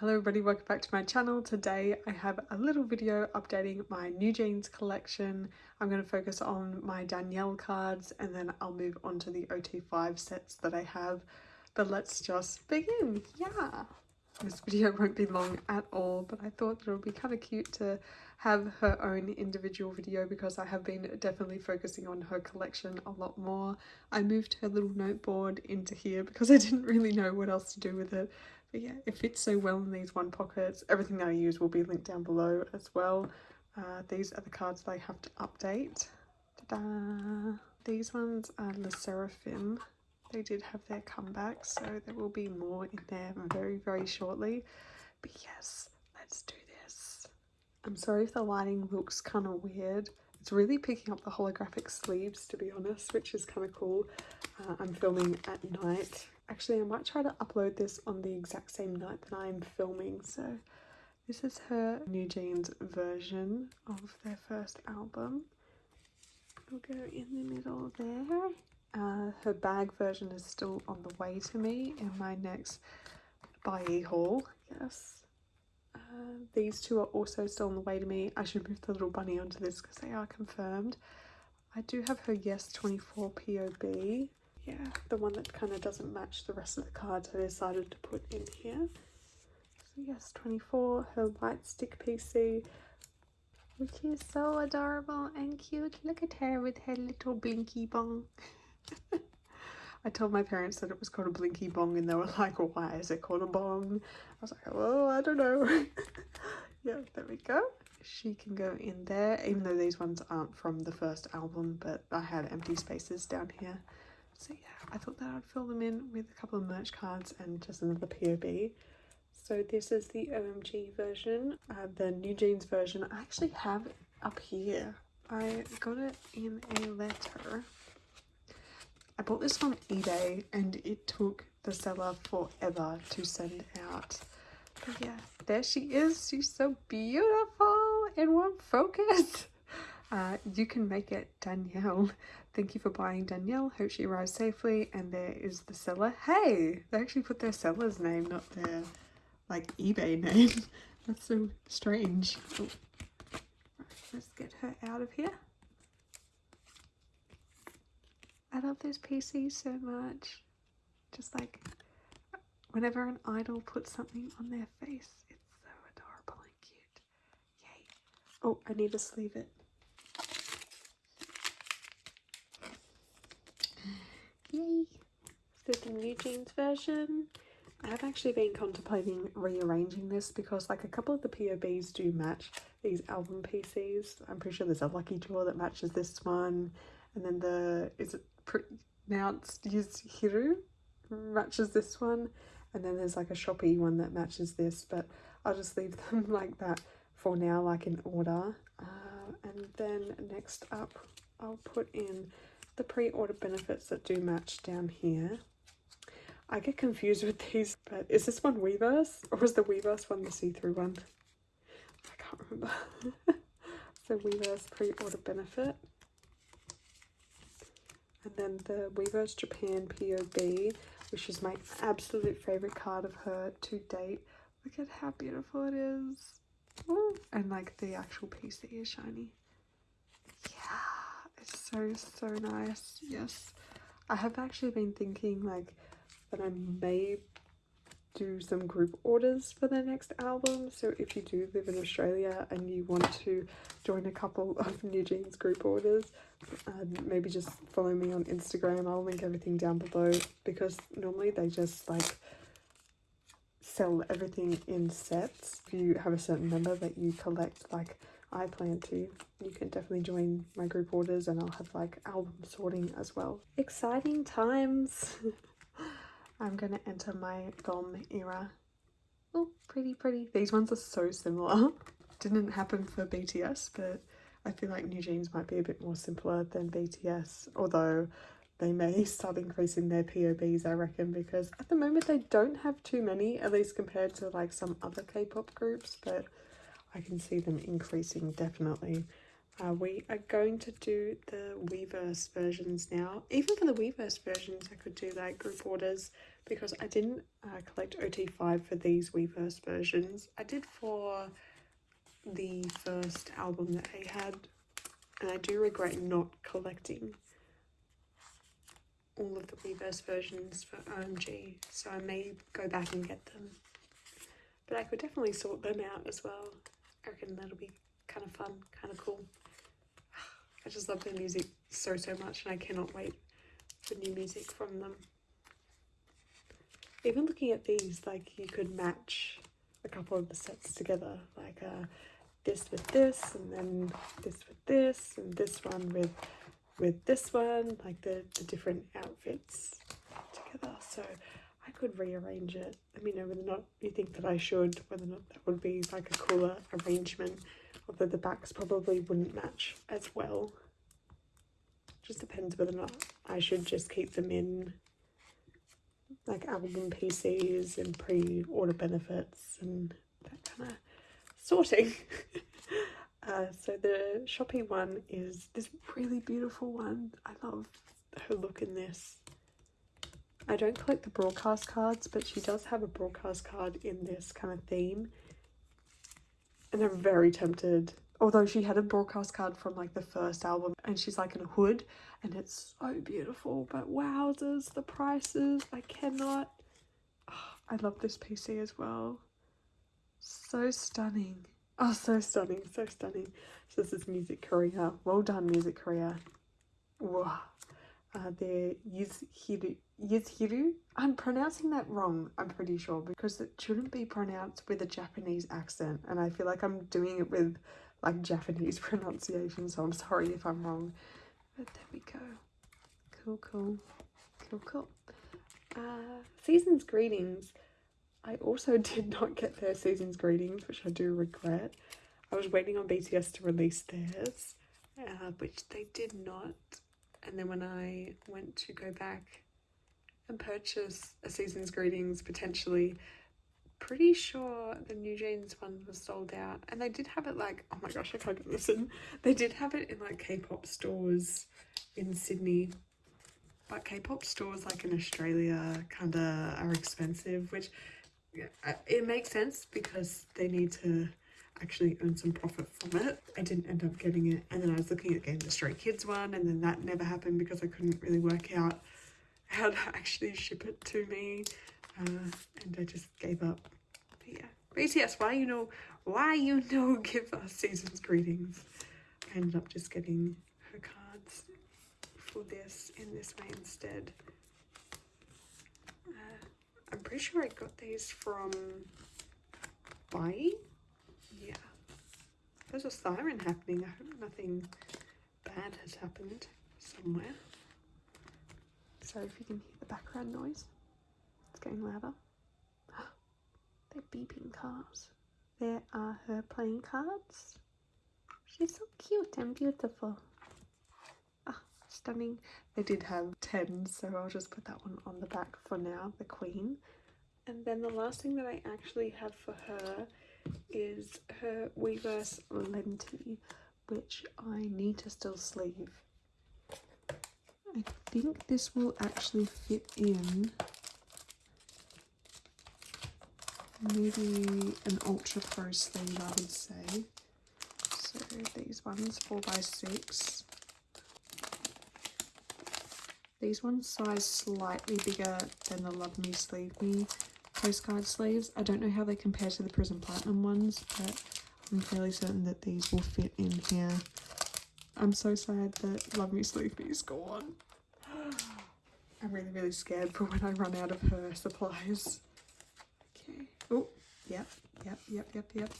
Hello everybody, welcome back to my channel. Today I have a little video updating my New Jeans collection. I'm going to focus on my Danielle cards and then I'll move on to the OT5 sets that I have. But let's just begin. Yeah! This video won't be long at all, but I thought that it would be kind of cute to have her own individual video because I have been definitely focusing on her collection a lot more. I moved her little noteboard into here because I didn't really know what else to do with it but yeah, it fits so well in these one pockets. Everything that I use will be linked down below as well. Uh, these are the cards that I have to update. These ones are Le Sserafim. They did have their comeback, so there will be more in there very, very shortly. But yes, let's do this. I'm sorry if the lighting looks kind of weird. It's really picking up the holographic sleeves, to be honest, which is kind of cool. Uh, I'm filming at night Actually, I might try to upload this on the exact same night that I'm filming. So this is her New Jeans version of their first album. It'll go in the middle there. Uh, her bag version is still on the way to me in my next buy haul. Yes. Uh, these two are also still on the way to me. I should move the little bunny onto this because they are confirmed. I do have her Yes 24 POB yeah, the one that kind of doesn't match the rest of the cards I decided to put in here. So yes, 24, her white stick PC, which is so adorable and cute. Look at her with her little blinky bong. I told my parents that it was called a blinky bong and they were like, why is it called a bong? I was like, well, I don't know. yeah, there we go. She can go in there, even though these ones aren't from the first album, but I had empty spaces down here. So yeah, I thought that I'd fill them in with a couple of merch cards and just another POB. So this is the OMG version. Uh, the New Jeans version I actually have up here. I got it in a letter. I bought this on eBay and it took the seller forever to send out. But yeah, there she is. She's so beautiful in one focus. Uh, you can make it Danielle. Thank you for buying Danielle. Hope she arrives safely. And there is the seller. Hey, they actually put their seller's name, not their like eBay name. That's so strange. Oh. let's get her out of here. I love this PC so much. Just like whenever an idol puts something on their face, it's so adorable and cute. Yay. Oh, I need to sleeve it. Yay! So the New Jeans version. I've actually been contemplating rearranging this because like a couple of the POBs do match these album PCs. I'm pretty sure there's a Lucky Draw that matches this one. And then the, is it pronounced Hiru matches this one. And then there's like a Shopee one that matches this, but I'll just leave them like that for now, like in order. Uh, and then next up, I'll put in the pre-order benefits that do match down here. I get confused with these, but is this one Weverse or is the Weverse one the see-through one? I can't remember. so Weverse pre-order benefit. And then the Weverse Japan POB, which is my absolute favourite card of her to date. Look at how beautiful it is. Ooh. And like the actual PC is shiny so so nice. Yes. I have actually been thinking like that i may do some group orders for the next album. So if you do live in australia and you want to join a couple of new jeans group orders um, maybe just follow me on instagram. I'll link everything down below because normally they just like sell everything in sets. If you have a certain number that you collect like I plan to. You can definitely join my group orders and I'll have like album sorting as well. Exciting times! I'm gonna enter my GOM era. Oh, pretty, pretty. These ones are so similar. Didn't happen for BTS, but I feel like New Jeans might be a bit more simpler than BTS, although they may start increasing their POBs, I reckon, because at the moment they don't have too many, at least compared to like some other K-pop groups, but I can see them increasing definitely. Uh, we are going to do the Weverse versions now. Even for the Weverse versions, I could do like group orders because I didn't uh, collect OT5 for these Weverse versions. I did for the first album that I had and I do regret not collecting all of the Weverse versions for OMG so I may go back and get them but I could definitely sort them out as well. I reckon that'll be kind of fun, kind of cool. I just love their music so, so much and I cannot wait for new music from them. Even looking at these, like you could match a couple of the sets together, like uh, this with this and then this with this and this one with with this one, like the, the different outfits together. So I could rearrange it. Let me know whether or not you think that I should, whether or not that would be like a cooler arrangement, although the backs probably wouldn't match as well. Just depends whether or not I should just keep them in like album PCs and pre-order benefits and that kind of sorting. uh, so the Shopee one is this really beautiful one. I love her look in this. I don't collect the broadcast cards, but she does have a broadcast card in this kind of theme. And I'm very tempted. Although she had a broadcast card from like the first album and she's like in a hood and it's so beautiful. But wowzers, the prices, I cannot. Oh, I love this PC as well. So stunning. Oh, so stunning, so stunning. So this is Music Korea. Well done, Music Korea. Wow. Uh, the Yuzhiru, Yuzhiru. I'm pronouncing that wrong, I'm pretty sure, because it shouldn't be pronounced with a Japanese accent. And I feel like I'm doing it with like Japanese pronunciation, so I'm sorry if I'm wrong. But there we go. Cool, cool. Cool, cool. Uh, season's greetings. I also did not get their season's greetings, which I do regret. I was waiting on BTS to release theirs, uh, which they did not and then when I went to go back and purchase a season's greetings potentially pretty sure the new jeans one was sold out. And they did have it like oh my gosh i can't listen. They did have it in like k-pop stores in sydney. But k-pop stores like in australia kind of are expensive which it makes sense because they need to actually earn some profit from it. I didn't end up getting it and then I was looking at getting the Stray Kids one and then that never happened because I couldn't really work out how to actually ship it to me uh, and I just gave up. But yeah, BTS, why you know, why you know give us season's greetings. I ended up just getting her cards for this in this way instead. Uh, I'm pretty sure I got these from Buyee there's a siren happening. I hope nothing bad has happened somewhere. Sorry if you can hear the background noise. It's getting louder. They're beeping cars. There are her playing cards. She's so cute and beautiful. Ah, stunning. They did have 10, so I'll just put that one on the back for now, the queen. And then the last thing that I actually have for her is her Weverse Lenti, which I need to still sleeve. I think this will actually fit in maybe an ultra pro sleeve I would say. So these ones 4x6. These ones size slightly bigger than the Love Me Sleeve Me postcard sleeves. I don't know how they compare to the Prism Platinum ones, but I'm fairly certain that these will fit in here. I'm so sad that Love Me Sleeve Me is gone. I'm really, really scared for when I run out of her supplies. Okay. Oh, yep, yep, yep, yep, yep.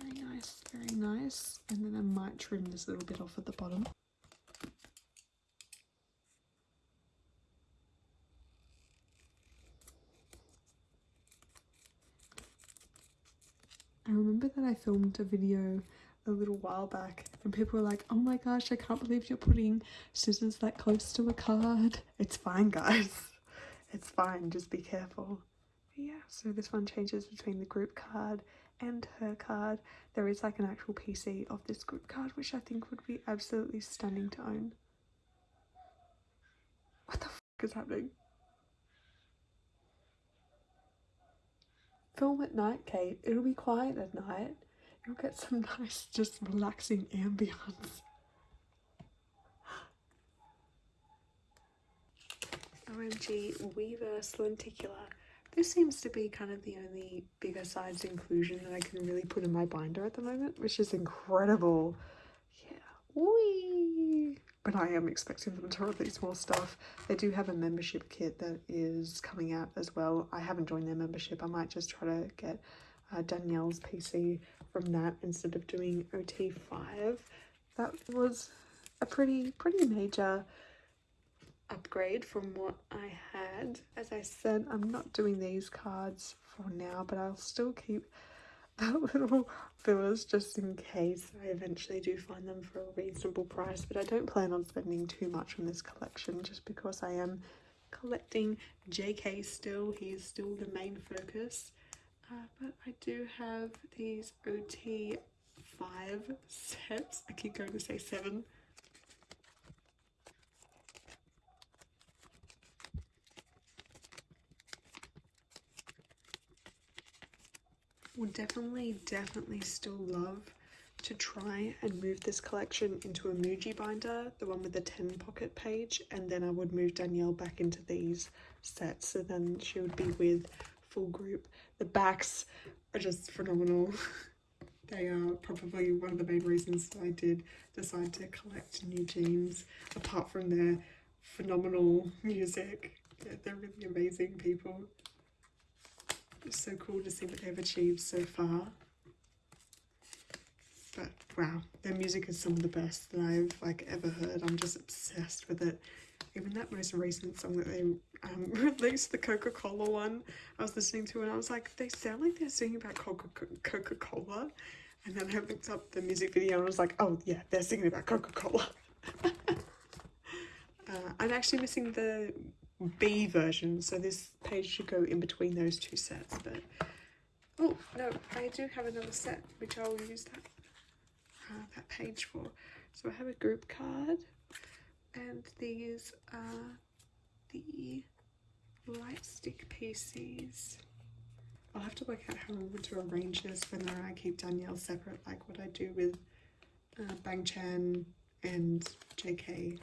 Very nice, very nice. And then I might trim this little bit off at the bottom. I remember that I filmed a video a little while back and people were like, oh my gosh, I can't believe you're putting scissors that close to a card. It's fine, guys. It's fine, just be careful. But yeah, so this one changes between the group card and her card. There is like an actual PC of this group card, which I think would be absolutely stunning to own. What the f is happening? Film at night, Kate. It'll be quiet at night. You'll get some nice, just relaxing ambience. OMG Weverse Lenticular. This seems to be kind of the only bigger size inclusion that I can really put in my binder at the moment, which is incredible. Yeah, wee! But I am expecting them to release more stuff. They do have a membership kit that is coming out as well. I haven't joined their membership. I might just try to get uh, Danielle's PC from that instead of doing OT5. That was a pretty, pretty major upgrade from what I had. As I said, I'm not doing these cards for now, but I'll still keep that little fillers just in case I eventually do find them for a reasonable price. But I don't plan on spending too much on this collection just because I am collecting JK still. He is still the main focus. Uh, but I do have these OT 5 sets. I keep going to say 7 would definitely, definitely still love to try and move this collection into a Muji binder, the one with the 10 pocket page, and then I would move Danielle back into these sets, so then she would be with full group. The backs are just phenomenal. they are probably one of the main reasons I did decide to collect new jeans, apart from their phenomenal music. Yeah, they're really amazing people. It's so cool to see what they've achieved so far. But wow, their music is some of the best that I've like ever heard. I'm just obsessed with it. Even that most recent song that they um, released, the Coca-Cola one, I was listening to and I was like, they sound like they're singing about Coca-Cola. And then I looked up the music video and I was like, oh yeah, they're singing about Coca-Cola. uh, I'm actually missing the B version, so this page should go in between those two sets. But oh no, I do have another set which I'll use that uh, that page for. So I have a group card, and these are the light stick PCs. I'll have to work out how I want to arrange this, whether I keep Danielle separate, like what I do with uh, Bang Chan and JK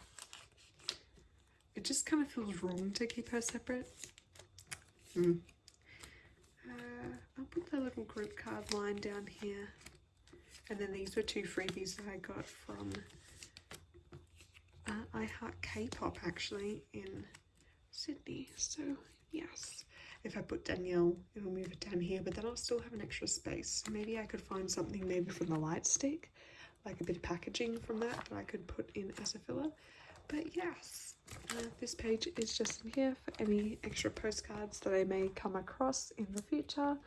it just kind of feels wrong to keep her separate. Hmm. Uh, I'll put the little group card line down here. And then these were two freebies that I got from uh, I Heart K-Pop actually in Sydney. So yes, if I put Danielle, it'll move it down here, but then I'll still have an extra space. maybe I could find something maybe from the light stick, like a bit of packaging from that that I could put in as a filler. But yes, uh, this page is just in here for any extra postcards that I may come across in the future.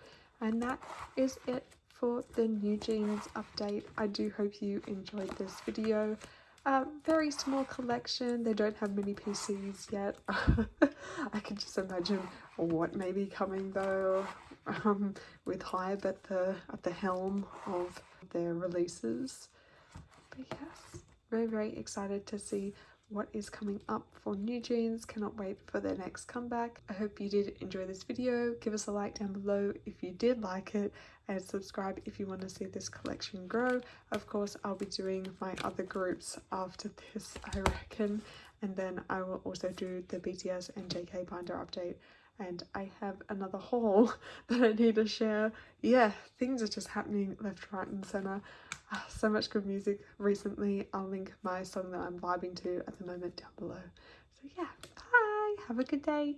And that is it for the New Jeans update. I do hope you enjoyed this video. Uh, very small collection. They don't have many PCs yet. I can just imagine what may be coming though um, with Hybe at the, at the helm of their releases. But yes, very, very excited to see what is coming up for New Jeans. Cannot wait for their next comeback. I hope you did enjoy this video. Give us a like down below if you did like it and subscribe if you want to see this collection grow. Of course, I'll be doing my other groups after this, I reckon. And then I will also do the BTS and JK binder update and I have another haul that I need to share. Yeah, things are just happening left, right and centre. Ah, so much good music recently. I'll link my song that I'm vibing to at the moment down below. So yeah, bye. Have a good day.